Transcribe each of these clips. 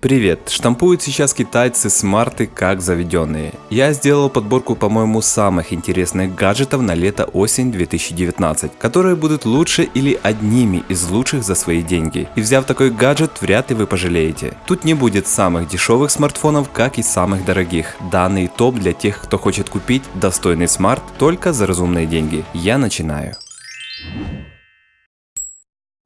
Привет! Штампуют сейчас китайцы смарты как заведенные. Я сделал подборку, по-моему, самых интересных гаджетов на лето-осень 2019, которые будут лучше или одними из лучших за свои деньги. И взяв такой гаджет, вряд ли вы пожалеете. Тут не будет самых дешевых смартфонов, как и самых дорогих. Данный топ для тех, кто хочет купить достойный смарт только за разумные деньги. Я начинаю.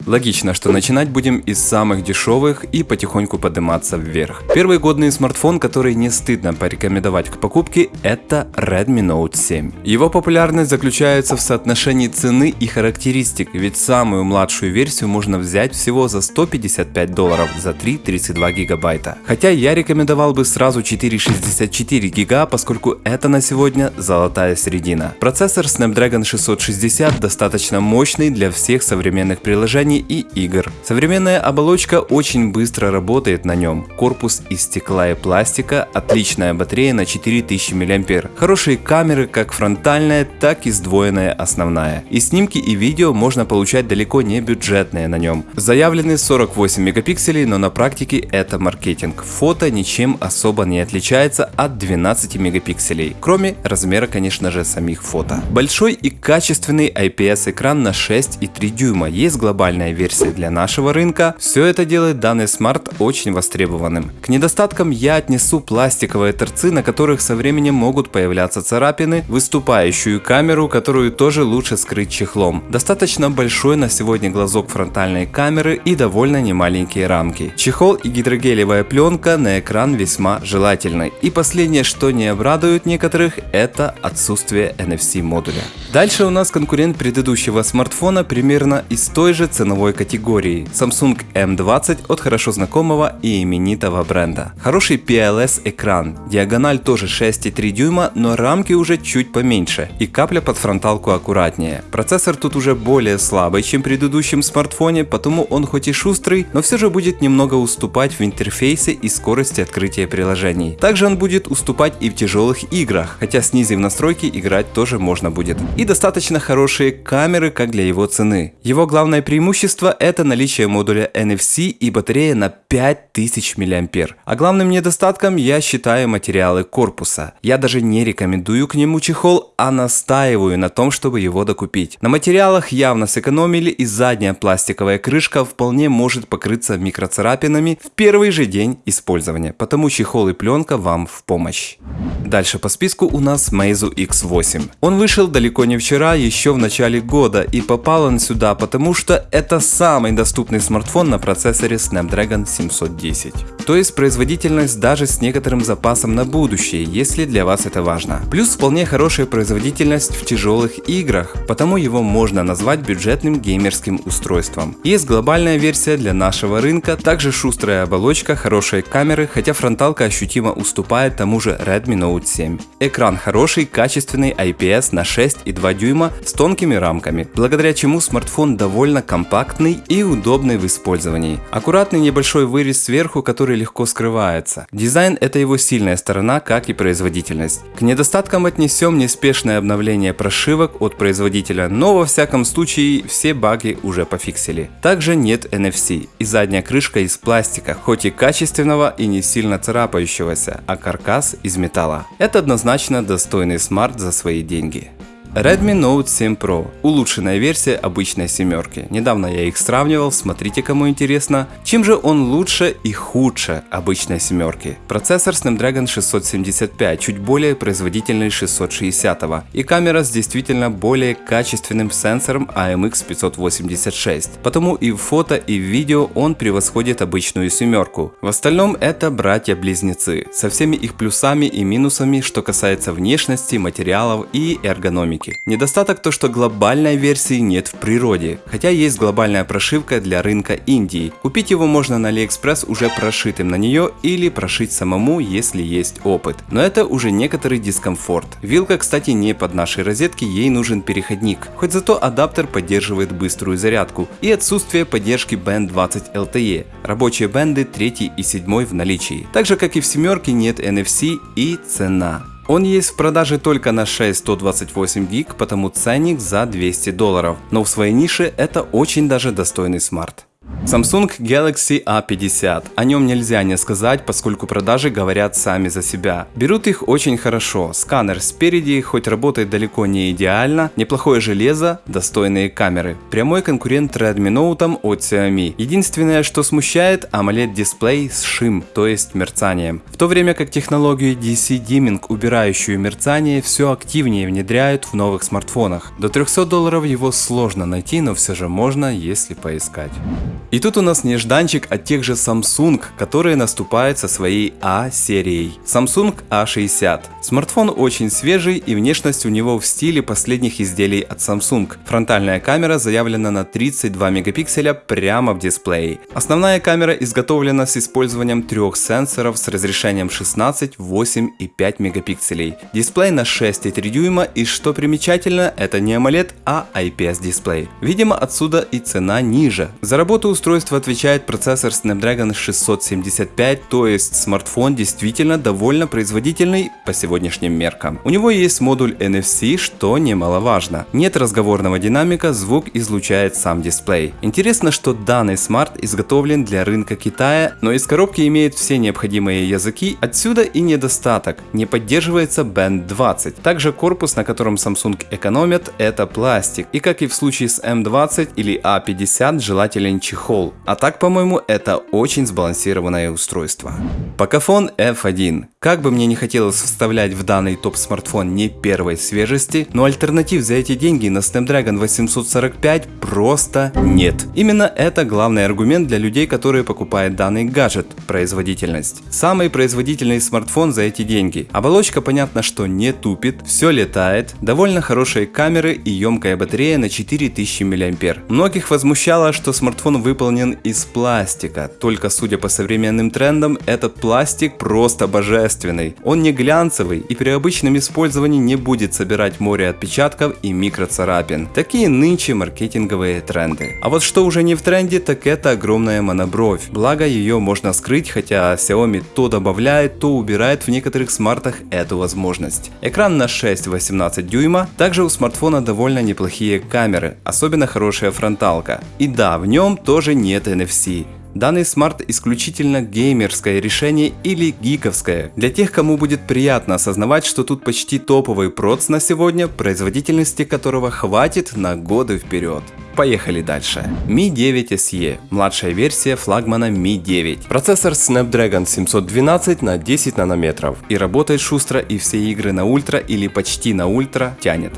Логично, что начинать будем из самых дешевых и потихоньку подниматься вверх. Первый годный смартфон, который не стыдно порекомендовать к покупке, это Redmi Note 7. Его популярность заключается в соотношении цены и характеристик, ведь самую младшую версию можно взять всего за 155 долларов за 3,32 гигабайта. Хотя я рекомендовал бы сразу 4,64 гига, поскольку это на сегодня золотая середина. Процессор Snapdragon 660 достаточно мощный для всех современных приложений приложений и игр. Современная оболочка очень быстро работает на нем. Корпус из стекла и пластика, отличная батарея на 4000 мАh. Хорошие камеры как фронтальная, так и сдвоенная основная. И снимки и видео можно получать далеко не бюджетные на нем. Заявлены 48 мегапикселей, но на практике это маркетинг. Фото ничем особо не отличается от 12 мегапикселей, кроме размера конечно же самих фото. Большой и качественный IPS экран на 6,3 дюйма. Есть глобальная специальная версия для нашего рынка, все это делает данный смарт очень востребованным. К недостаткам я отнесу пластиковые торцы, на которых со временем могут появляться царапины, выступающую камеру, которую тоже лучше скрыть чехлом. Достаточно большой на сегодня глазок фронтальной камеры и довольно немаленькие рамки. Чехол и гидрогелевая пленка на экран весьма желательны. И последнее, что не обрадует некоторых, это отсутствие NFC модуля. Дальше у нас конкурент предыдущего смартфона примерно из той же ценовой ценовой категории Samsung M20 от хорошо знакомого и именитого бренда. Хороший PLS экран, диагональ тоже 6,3 дюйма, но рамки уже чуть поменьше и капля под фронталку аккуратнее. Процессор тут уже более слабый, чем в предыдущем смартфоне, потому он хоть и шустрый, но все же будет немного уступать в интерфейсе и скорости открытия приложений. Также он будет уступать и в тяжелых играх, хотя снизив настройки играть тоже можно будет. И достаточно хорошие камеры, как для его цены. Его главное преимущество преимущество – это наличие модуля NFC и батарея на 5000 мАh. А главным недостатком я считаю материалы корпуса. Я даже не рекомендую к нему чехол, а настаиваю на том, чтобы его докупить. На материалах явно сэкономили и задняя пластиковая крышка вполне может покрыться микроцарапинами в первый же день использования, потому чехол и пленка вам в помощь. Дальше по списку у нас Meizu X8. Он вышел далеко не вчера, еще в начале года и попал он сюда, потому что это это самый доступный смартфон на процессоре Snapdragon 710. То есть производительность даже с некоторым запасом на будущее, если для вас это важно. Плюс вполне хорошая производительность в тяжелых играх, потому его можно назвать бюджетным геймерским устройством. Есть глобальная версия для нашего рынка, также шустрая оболочка, хорошие камеры, хотя фронталка ощутимо уступает тому же Redmi Note 7. Экран хороший, качественный IPS на 6,2 дюйма с тонкими рамками, благодаря чему смартфон довольно компактный компактный и удобный в использовании. Аккуратный небольшой вырез сверху, который легко скрывается. Дизайн это его сильная сторона, как и производительность. К недостаткам отнесем неспешное обновление прошивок от производителя, но во всяком случае все баги уже пофиксили. Также нет NFC и задняя крышка из пластика, хоть и качественного и не сильно царапающегося, а каркас из металла. Это однозначно достойный смарт за свои деньги. Redmi Note 7 Pro – улучшенная версия обычной семерки. Недавно я их сравнивал, смотрите кому интересно. Чем же он лучше и худше обычной семерки? Процессор Snapdragon 675, чуть более производительный 660 и камера с действительно более качественным сенсором AMX586. Потому и в фото и в видео он превосходит обычную семерку. В остальном это братья-близнецы, со всеми их плюсами и минусами, что касается внешности, материалов и эргономики прошивки. Недостаток то, что глобальной версии нет в природе, хотя есть глобальная прошивка для рынка Индии. Купить его можно на AliExpress уже прошитым на нее или прошить самому, если есть опыт. Но это уже некоторый дискомфорт. Вилка, кстати, не под нашей розетки, ей нужен переходник, хоть зато адаптер поддерживает быструю зарядку и отсутствие поддержки Band 20 LTE. Рабочие бенды 3 и 7 в наличии. Так же как и в семерке нет NFC и цена. Он есть в продаже только на 6-128 гиг, потому ценник за 200 долларов, но в своей нише это очень даже достойный смарт. Samsung Galaxy A50. О нем нельзя не сказать, поскольку продажи говорят сами за себя. Берут их очень хорошо. Сканер спереди, хоть работает далеко не идеально, неплохое железо, достойные камеры. Прямой конкурент Redmi Note от Xiaomi. Единственное, что смущает, AMOLED дисплей с шим, то есть мерцанием. В то время как технологию DC Dimming, убирающую мерцание, все активнее внедряют в новых смартфонах. До 300 долларов его сложно найти, но все же можно, если поискать. И тут у нас нежданчик от тех же Samsung, которые наступают со своей A-серией. Samsung A60. Смартфон очень свежий и внешность у него в стиле последних изделий от Samsung. Фронтальная камера заявлена на 32 мегапикселя прямо в дисплее. Основная камера изготовлена с использованием трех сенсоров с разрешением 16, 8 и 5 мегапикселей. Дисплей на 6,3 дюйма и что примечательно, это не AMOLED, а IPS дисплей. Видимо отсюда и цена ниже. За работу устройства отвечает процессор Snapdragon 675, то есть смартфон действительно довольно производительный по сегодняшним меркам. У него есть модуль NFC, что немаловажно. Нет разговорного динамика, звук излучает сам дисплей. Интересно, что данный смарт изготовлен для рынка Китая, но из коробки имеет все необходимые языки, отсюда и недостаток. Не поддерживается Band 20. Также корпус, на котором Samsung экономит, это пластик. И как и в случае с M20 или A50, желателен чехол чехол. А так, по-моему, это очень сбалансированное устройство. Pocophone F1. Как бы мне не хотелось вставлять в данный топ смартфон не первой свежести, но альтернатив за эти деньги на Snapdragon 845 просто нет. Именно это главный аргумент для людей, которые покупают данный гаджет – производительность. Самый производительный смартфон за эти деньги. Оболочка понятно, что не тупит, все летает, довольно хорошие камеры и емкая батарея на 4000 мАh. Многих возмущало, что смартфон выполнен из пластика, только судя по современным трендам, этот пластик просто божественный. Он не глянцевый и при обычном использовании не будет собирать море отпечатков и микроцарапин. Такие нынче маркетинговые тренды. А вот что уже не в тренде, так это огромная монобровь. Благо ее можно скрыть, хотя Xiaomi то добавляет, то убирает в некоторых смартах эту возможность. Экран на 6-18 дюйма, также у смартфона довольно неплохие камеры, особенно хорошая фронталка. И да, в нем тоже нет NFC. Данный смарт исключительно геймерское решение или гиковское. Для тех, кому будет приятно осознавать, что тут почти топовый проц на сегодня, производительности которого хватит на годы вперед. Поехали дальше. Mi 9 SE, младшая версия флагмана Mi 9. Процессор Snapdragon 712 на 10 нанометров и работает шустро и все игры на ультра или почти на ультра тянет.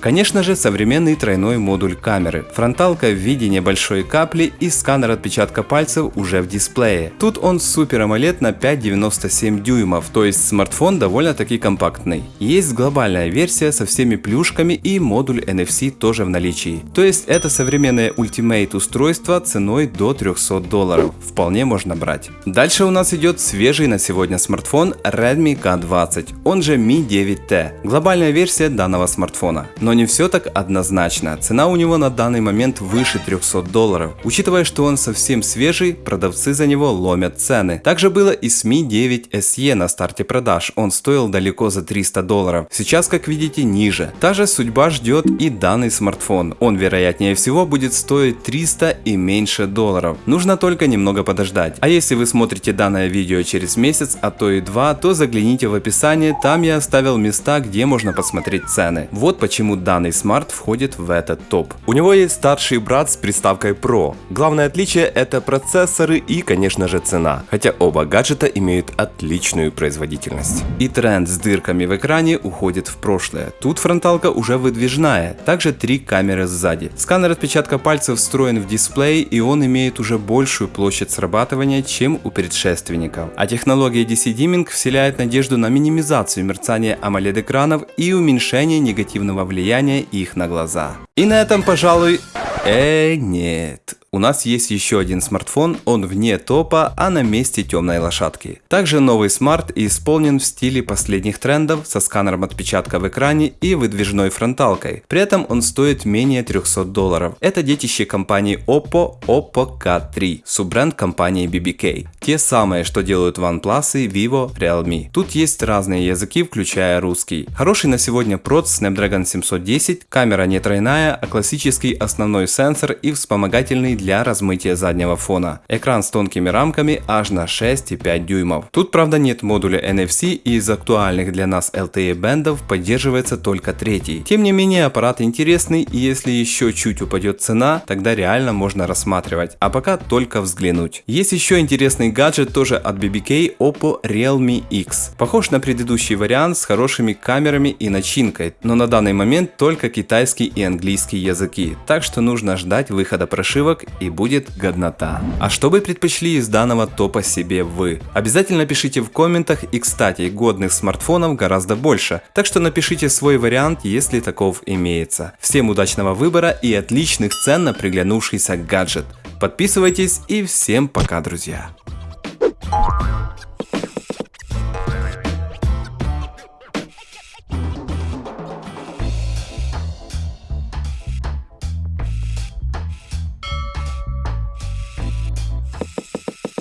Конечно же, современный тройной модуль камеры, фронталка в виде небольшой капли и сканер отпечатка пальцев уже в дисплее. Тут он Super AMOLED на 5,97 дюймов, то есть смартфон довольно-таки компактный. Есть глобальная версия со всеми плюшками и модуль NFC тоже в наличии. То есть это современное Ultimate устройство ценой до 300 долларов. Вполне можно брать. Дальше у нас идет свежий на сегодня смартфон Redmi K20, он же Mi 9T. Глобальная версия данного смартфона. Но но не все так однозначно. Цена у него на данный момент выше 300 долларов. Учитывая, что он совсем свежий, продавцы за него ломят цены. Также было и с Mi 9 SE на старте продаж. Он стоил далеко за 300 долларов. Сейчас, как видите, ниже. Та же судьба ждет и данный смартфон. Он, вероятнее всего, будет стоить 300 и меньше долларов. Нужно только немного подождать. А если вы смотрите данное видео через месяц, а то и два, то загляните в описание, там я оставил места, где можно посмотреть цены. Вот почему данный смарт входит в этот топ. У него есть старший брат с приставкой Pro. Главное отличие это процессоры и конечно же цена, хотя оба гаджета имеют отличную производительность. И тренд с дырками в экране уходит в прошлое. Тут фронталка уже выдвижная, также три камеры сзади. Сканер отпечатка пальцев встроен в дисплей и он имеет уже большую площадь срабатывания, чем у предшественников. А технология DC Dimming вселяет надежду на минимизацию мерцания AMOLED экранов и уменьшение негативного влияния влияние их на глаза. И на этом, пожалуй... Э, нет. У нас есть еще один смартфон, он вне топа, а на месте темной лошадки. Также новый смарт исполнен в стиле последних трендов со сканером отпечатка в экране и выдвижной фронталкой. При этом он стоит менее 300 долларов. Это детище компании Oppo Oppo K3, суббренд компании BBK. Те самые, что делают OnePlus, Vivo, Realme. Тут есть разные языки, включая русский. Хороший на сегодня проц Snapdragon 710, камера не тройная, а классический основной сенсор и вспомогательный для размытия заднего фона. Экран с тонкими рамками аж на 6,5 дюймов. Тут правда нет модуля NFC и из актуальных для нас LTE бендов поддерживается только третий. Тем не менее аппарат интересный и если еще чуть упадет цена, тогда реально можно рассматривать. А пока только взглянуть. Есть еще интересный гаджет тоже от BBK Oppo Realme X. Похож на предыдущий вариант с хорошими камерами и начинкой, но на данный момент только китайский и английский языки, так что нужно ждать выхода прошивок и будет годнота. А что бы предпочли из данного топа себе вы? Обязательно пишите в комментах и кстати годных смартфонов гораздо больше, так что напишите свой вариант, если таков имеется. Всем удачного выбора и отличных цен на приглянувшийся гаджет. Подписывайтесь и всем пока, друзья.